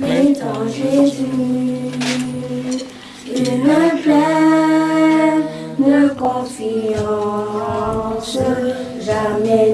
Mais en Jésus, une pleine confiance, jamais